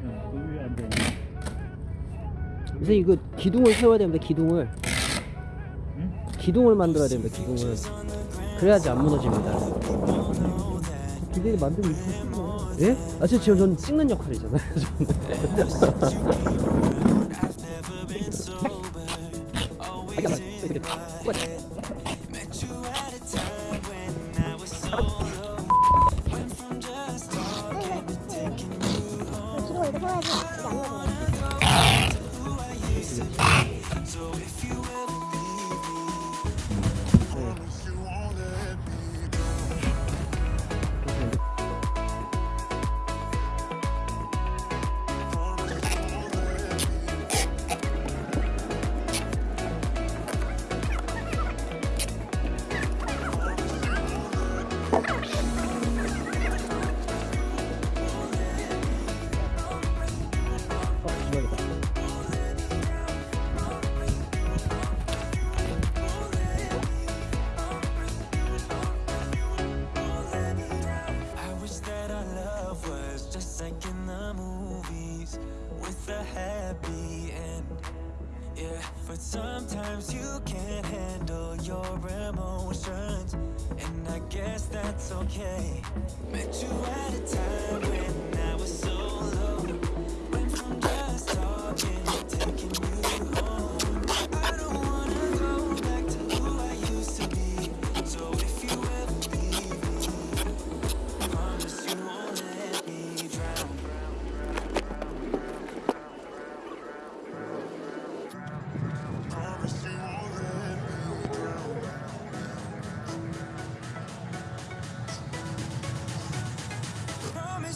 그냥 그 위에 앉아 이거 기둥을 세워야 됩니다 기둥을. 응? 기둥을 만들어야 됩니다 기둥을. 그래야지 안 무너집니다. 기둥이 만들고 있으면 예? 아 저, 지금 전 찍는 역할이잖아요 기둥 happy end. Yeah, but sometimes you can't handle your emotions, and I guess that's okay. Met you at a time when I was so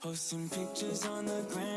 Posting pictures on the gram.